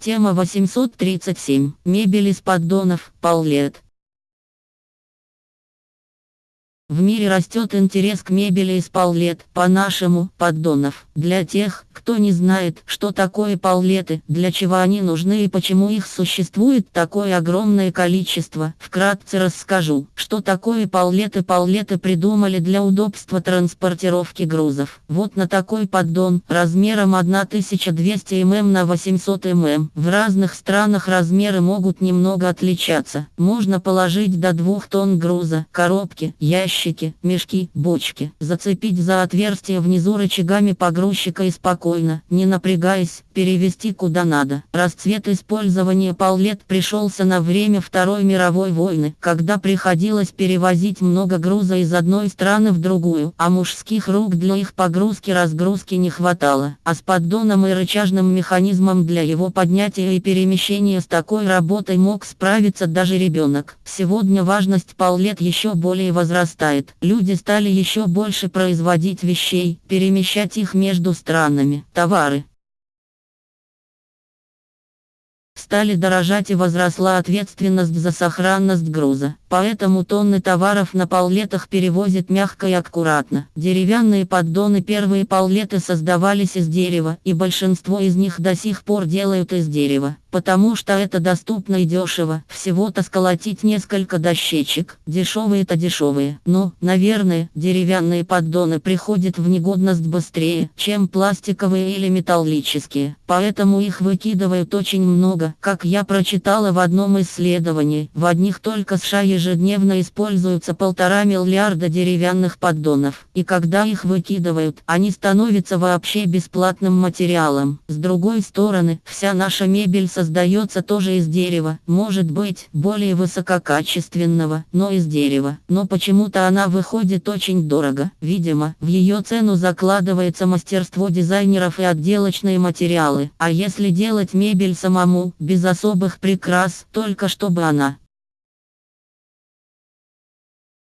Тема 837. Мебель из поддонов, паллет. В мире растет интерес к мебели из паллет, по-нашему, поддонов. Для тех, кто не знает, что такое паллеты, для чего они нужны и почему их существует такое огромное количество, вкратце расскажу, что такое паллеты. Паллеты придумали для удобства транспортировки грузов. Вот на такой поддон, размером 1200 мм на 800 мм. В разных странах размеры могут немного отличаться. Можно положить до 2 тонн груза, коробки, ящики ящики, мешки, бочки. Зацепить за отверстие внизу рычагами погрузчика и спокойно, не напрягаясь, перевести куда надо. Расцвет использования паллет пришелся на время Второй мировой войны, когда приходилось перевозить много груза из одной страны в другую, а мужских рук для их погрузки-разгрузки не хватало. А с поддоном и рычажным механизмом для его поднятия и перемещения с такой работой мог справиться даже ребенок. Сегодня важность паллет еще более возрастает возрастает. Люди стали еще больше производить вещей, перемещать их между странами. Товары, стали дорожать и возросла ответственность за сохранность груза. Поэтому тонны товаров на паллетах перевозят мягко и аккуратно. Деревянные поддоны первые паллеты создавались из дерева, и большинство из них до сих пор делают из дерева, потому что это доступно и дешево. Всего-то сколотить несколько дощечек, дешевые-то дешевые. Но, наверное, деревянные поддоны приходят в негодность быстрее, чем пластиковые или металлические. Поэтому их выкидывают очень много, как я прочитала в одном исследовании. В одних только США ежедневно используются полтора миллиарда деревянных поддонов. И когда их выкидывают, они становятся вообще бесплатным материалом. С другой стороны, вся наша мебель создается тоже из дерева. Может быть, более высококачественного, но из дерева. Но почему-то она выходит очень дорого. Видимо, в ее цену закладывается мастерство дизайнеров и отделочные материалы. А если делать мебель самому, без особых прикрас, только чтобы она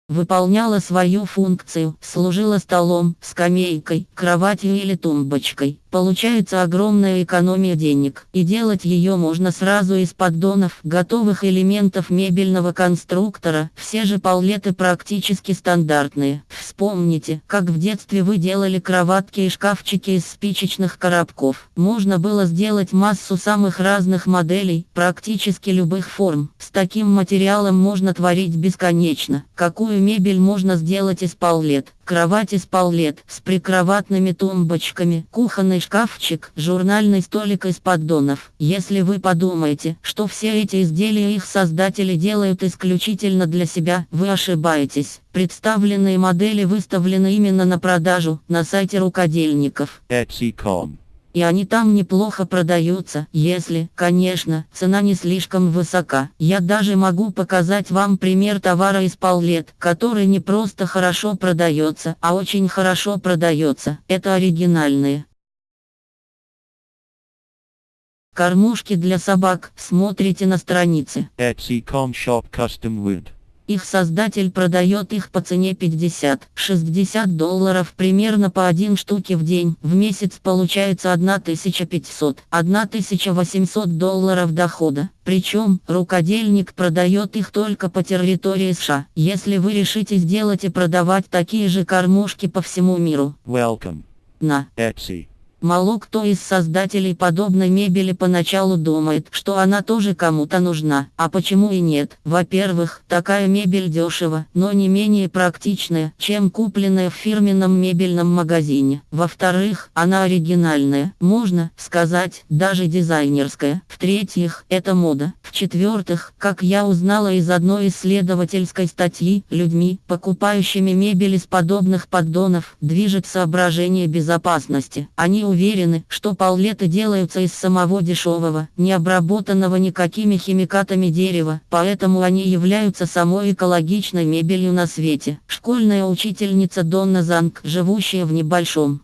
выполняла свою функцию, служила столом, скамейкой, кроватью или тумбочкой. Получается огромная экономия денег, и делать ее можно сразу из поддонов, готовых элементов мебельного конструктора, все же паллеты практически стандартные. Вспомните, как в детстве вы делали кроватки и шкафчики из спичечных коробков. Можно было сделать массу самых разных моделей, практически любых форм. С таким материалом можно творить бесконечно. Какую мебель можно сделать из паллет? Кровать из паллет с прикроватными тумбочками, кухонный шкафчик, журнальный столик из поддонов. Если вы подумаете, что все эти изделия их создатели делают исключительно для себя, вы ошибаетесь. Представленные модели выставлены именно на продажу на сайте рукодельников. Etsy.com и они там неплохо продаются, если, конечно, цена не слишком высока. Я даже могу показать вам пример товара из паллет, который не просто хорошо продается, а очень хорошо продается. Это оригинальные. Кормушки для собак. Смотрите на странице. Etsy.com Shop Custom Wood. Их создатель продает их по цене 50-60 долларов примерно по один штуке в день. В месяц получается 1500-1800 долларов дохода. Причем, рукодельник продает их только по территории США. Если вы решите сделать и продавать такие же кормушки по всему миру. Welcome. На Etsy. Мало кто из создателей подобной мебели поначалу думает, что она тоже кому-то нужна. А почему и нет? Во-первых, такая мебель дешево, но не менее практичная, чем купленная в фирменном мебельном магазине. Во-вторых, она оригинальная, можно сказать, даже дизайнерская. В-третьих, это мода. В-четвертых, как я узнала из одной исследовательской статьи, людьми, покупающими мебель из подобных поддонов, движет соображение безопасности. Они уверены, что паллеты делаются из самого дешевого, не обработанного никакими химикатами дерева, поэтому они являются самой экологичной мебелью на свете. Школьная учительница Донна Занг, живущая в небольшом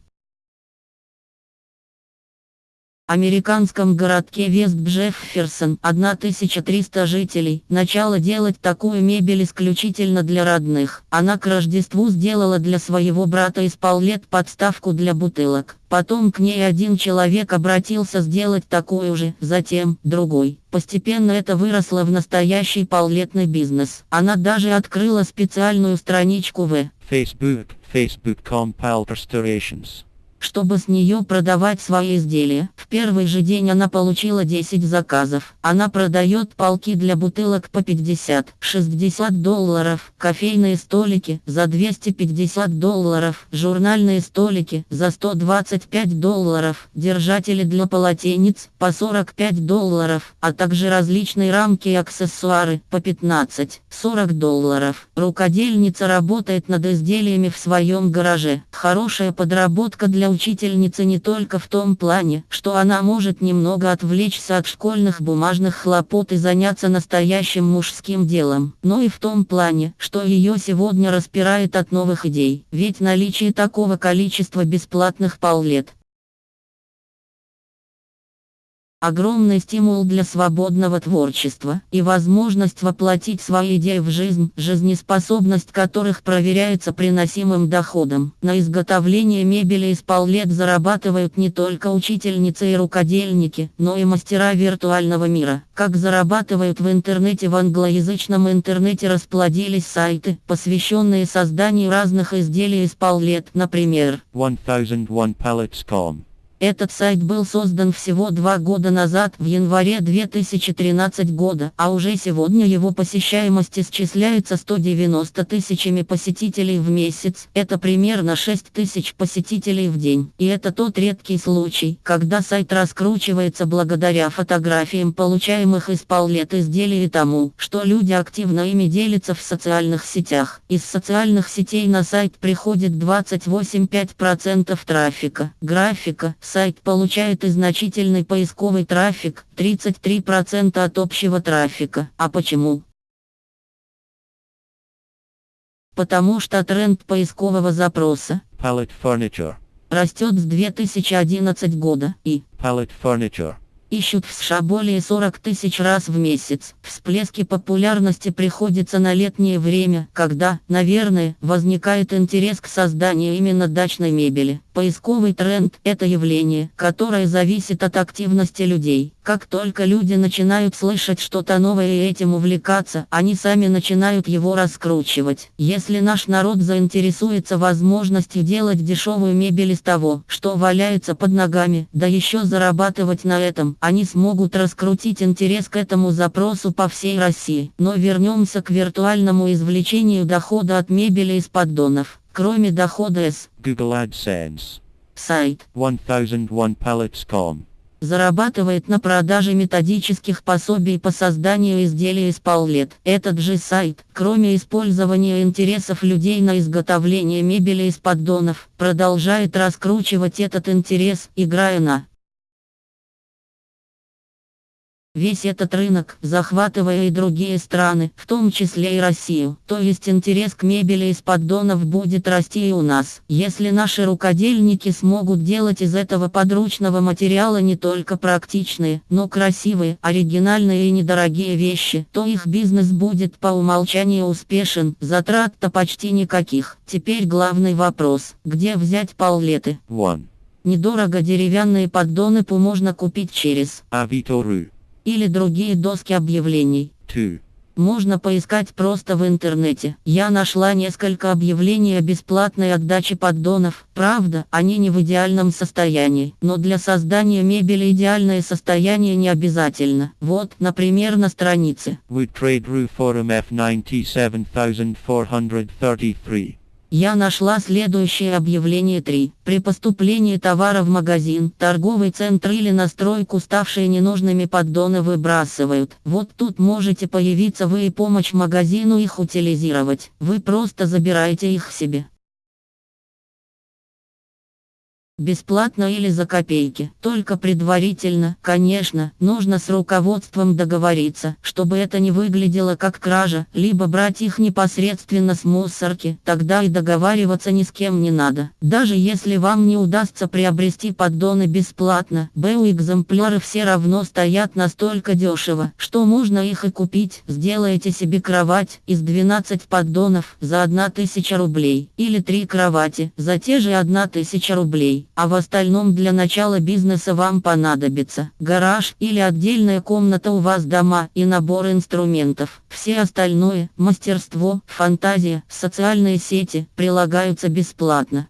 американском городке Вест Джефферсон 1300 жителей. Начало делать такую мебель исключительно для родных. Она к Рождеству сделала для своего брата из Паулет подставку для бутылок. Потом к ней один человек обратился сделать такую же, затем другой. Постепенно это выросло в настоящий паулетный бизнес. Она даже открыла специальную страничку в Facebook, Facebook.com Pal Restorations чтобы с нее продавать свои изделия. В первый же день она получила 10 заказов. Она продает полки для бутылок по 50-60 долларов, кофейные столики за 250 долларов, журнальные столики за 125 долларов, держатели для полотенец по 45 долларов, а также различные рамки и аксессуары по 15-40 долларов. Рукодельница работает над изделиями в своем гараже. Хорошая подработка для учительница не только в том плане, что она может немного отвлечься от школьных бумажных хлопот и заняться настоящим мужским делом, но и в том плане, что ее сегодня распирает от новых идей. Ведь наличие такого количества бесплатных паулет Огромный стимул для свободного творчества и возможность воплотить свои идеи в жизнь, жизнеспособность которых проверяется приносимым доходом. На изготовление мебели из поллет зарабатывают не только учительницы и рукодельники, но и мастера виртуального мира. Как зарабатывают в интернете в англоязычном интернете расплодились сайты, посвященные созданию разных изделий из поллет, например, 1001pallets.com этот сайт был создан всего два года назад, в январе 2013 года, а уже сегодня его посещаемость исчисляется 190 тысячами посетителей в месяц. Это примерно 6 тысяч посетителей в день. И это тот редкий случай, когда сайт раскручивается благодаря фотографиям получаемых из поллет изделий и тому, что люди активно ими делятся в социальных сетях. Из социальных сетей на сайт приходит 28-5% трафика. Графика – Сайт получает и значительный поисковый трафик, 33% от общего трафика. А почему? Потому что тренд поискового запроса Pallet Furniture растет с 2011 года и Pallet Furniture ищут в США более 40 тысяч раз в месяц. Всплески популярности приходятся на летнее время, когда, наверное, возникает интерес к созданию именно дачной мебели. Поисковый тренд – это явление, которое зависит от активности людей. Как только люди начинают слышать что-то новое и этим увлекаться, они сами начинают его раскручивать. Если наш народ заинтересуется возможностью делать дешевую мебель из того, что валяется под ногами, да еще зарабатывать на этом, они смогут раскрутить интерес к этому запросу по всей России. Но вернемся к виртуальному извлечению дохода от мебели из поддонов. Кроме дохода с Google AdSense сайт 1001pallets.com зарабатывает на продаже методических пособий по созданию изделий из паулет. Этот же сайт, кроме использования интересов людей на изготовление мебели из поддонов, продолжает раскручивать этот интерес, играя на весь этот рынок, захватывая и другие страны, в том числе и Россию. То есть интерес к мебели из поддонов будет расти и у нас. Если наши рукодельники смогут делать из этого подручного материала не только практичные, но красивые, оригинальные и недорогие вещи, то их бизнес будет по умолчанию успешен, затрат-то почти никаких. Теперь главный вопрос, где взять паулеты? One. Недорого деревянные поддоны можно купить через Avito.ru или другие доски объявлений. 2. Можно поискать просто в интернете. Я нашла несколько объявлений о бесплатной отдаче поддонов. Правда, они не в идеальном состоянии. Но для создания мебели идеальное состояние не обязательно. Вот, например, на странице. Wood Trade Roof Forum F97433. Я нашла следующее объявление 3. При поступлении товара в магазин, торговый центр или на стройку ставшие ненужными поддоны выбрасывают. Вот тут можете появиться вы и помочь магазину их утилизировать. Вы просто забираете их себе. Бесплатно или за копейки. Только предварительно, конечно, нужно с руководством договориться, чтобы это не выглядело как кража, либо брать их непосредственно с мусорки, тогда и договариваться ни с кем не надо. Даже если вам не удастся приобрести поддоны бесплатно, БУ экземпляры все равно стоят настолько дешево, что можно их и купить. Сделайте себе кровать из 12 поддонов за 1000 рублей, или 3 кровати за те же 1000 рублей а в остальном для начала бизнеса вам понадобится гараж или отдельная комната у вас дома и набор инструментов. Все остальное, мастерство, фантазия, социальные сети прилагаются бесплатно.